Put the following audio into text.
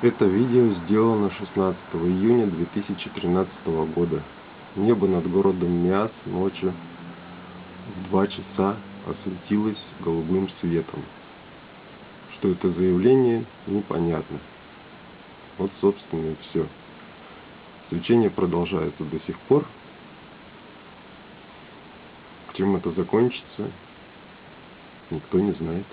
Это видео сделано 16 июня 2013 года. Небо над городом Миас ночью в 2 часа осветилось голубым светом. Что это за явление, непонятно. Вот, собственно, и все. Свечение продолжается до сих пор. Чем это закончится, никто не знает.